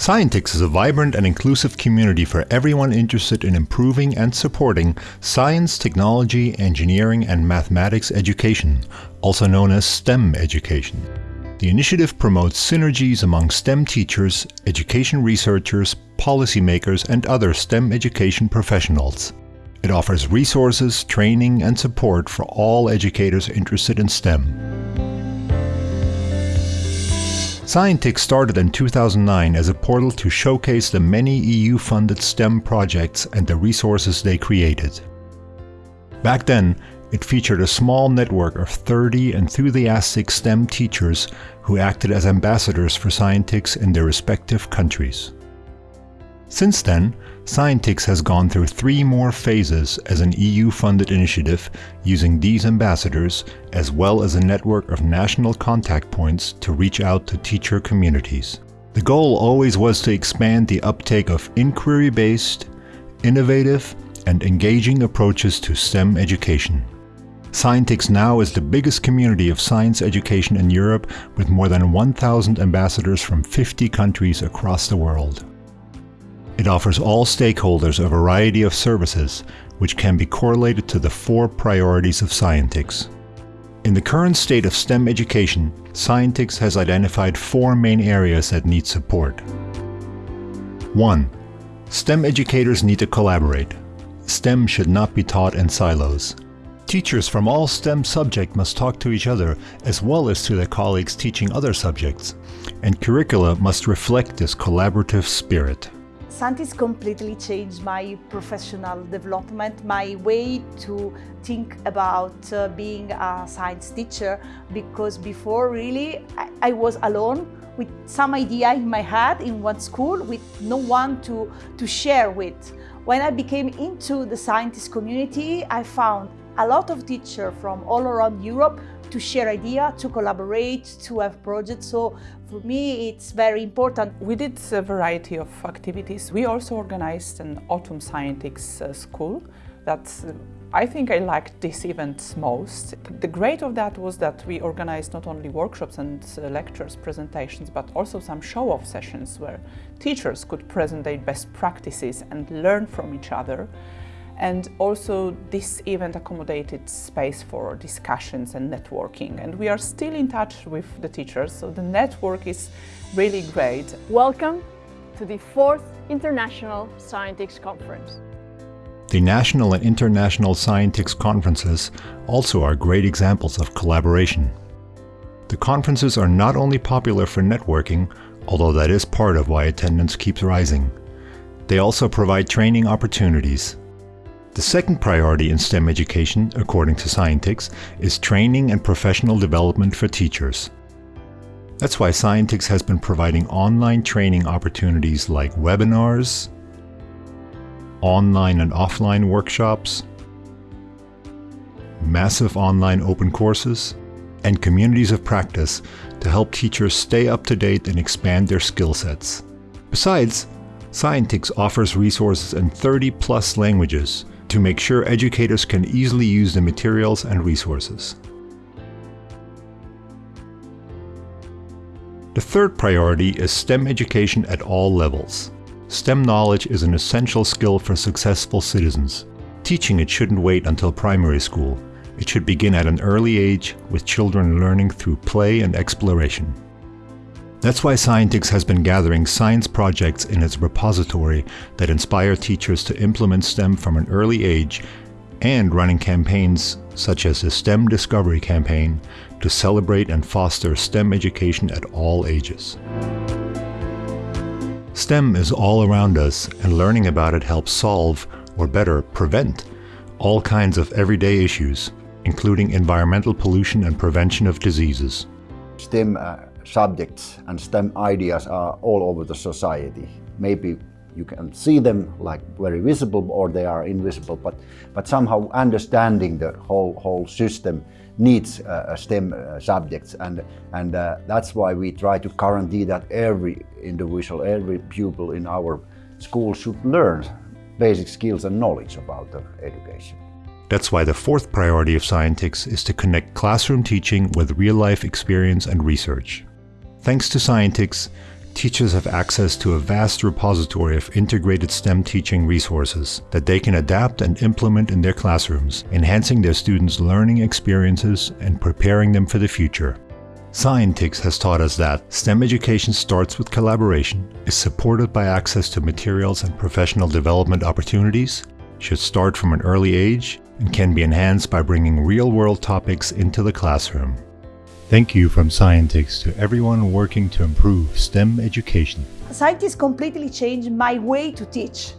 Scientix is a vibrant and inclusive community for everyone interested in improving and supporting science, technology, engineering, and mathematics education, also known as STEM education. The initiative promotes synergies among STEM teachers, education researchers, policymakers, and other STEM education professionals. It offers resources, training, and support for all educators interested in STEM. Scientix started in 2009 as a portal to showcase the many EU-funded STEM projects and the resources they created. Back then, it featured a small network of 30 enthusiastic STEM teachers who acted as ambassadors for Scientix in their respective countries. Since then, Scientix has gone through three more phases as an EU-funded initiative using these ambassadors as well as a network of national contact points to reach out to teacher communities. The goal always was to expand the uptake of inquiry-based, innovative, and engaging approaches to STEM education. Scientix now is the biggest community of science education in Europe with more than 1,000 ambassadors from 50 countries across the world. It offers all stakeholders a variety of services, which can be correlated to the four priorities of Scientix. In the current state of STEM education, Scientix has identified four main areas that need support. 1. STEM educators need to collaborate. STEM should not be taught in silos. Teachers from all STEM subjects must talk to each other as well as to their colleagues teaching other subjects, and curricula must reflect this collaborative spirit. Scientix completely changed my professional development, my way to think about uh, being a science teacher because before really I, I, was alone with some idea in my head in one school with no one to, to share with. When I became into the Scientix community, I found a lot of teachers from all around Europe to share idea, to collaborate, to have projects. So for me, it's very important. We did a variety of activities. We also organized an Autumn Scientix uh, school that uh, I think I liked this event most. The great of that was that we organized not only workshops and uh, lectures, presentations, but also some show-off sessions where teachers could present their best practices and learn from each other. And also this event accommodated space for discussions and networking. And we are still in touch with the teachers, so the network is really great. Welcome to the fourth International Scientix Conference. The national and international Scientix conferences also are great examples of collaboration. The conferences are not only popular for networking, although that is part of why attendance keeps rising. They also provide training opportunities the second priority in STEM education, according to Scientix, is training and professional development for teachers. That's why Scientix has been providing online training opportunities like webinars, online and offline workshops, massive online open courses, and communities of practice to help teachers stay up to date and expand their skill sets. Besides, Scientix offers resources in 30 plus languages to make sure educators can easily use the materials and resources. The third priority is STEM education at all levels. STEM knowledge is an essential skill for successful citizens. Teaching it shouldn't wait until primary school. It should begin at an early age, with children learning through play and exploration. That's why Scientix has been gathering science projects in its repository that inspire teachers to implement STEM from an early age and running campaigns such as the STEM Discovery Campaign to celebrate and foster STEM education at all ages. STEM is all around us and learning about it helps solve, or better, prevent, all kinds of everyday issues, including environmental pollution and prevention of diseases. STEM uh subjects and STEM ideas are all over the society. Maybe you can see them like very visible or they are invisible, but, but somehow understanding the whole, whole system needs uh, STEM uh, subjects and, and uh, that's why we try to guarantee that every individual, every pupil in our school should learn basic skills and knowledge about the education. That's why the fourth priority of Scientix is to connect classroom teaching with real-life experience and research. Thanks to Scientix, teachers have access to a vast repository of integrated STEM teaching resources that they can adapt and implement in their classrooms, enhancing their students' learning experiences and preparing them for the future. Scientix has taught us that STEM education starts with collaboration, is supported by access to materials and professional development opportunities, should start from an early age, and can be enhanced by bringing real-world topics into the classroom. Thank you from Scientix to everyone working to improve STEM education. Scientix completely changed my way to teach.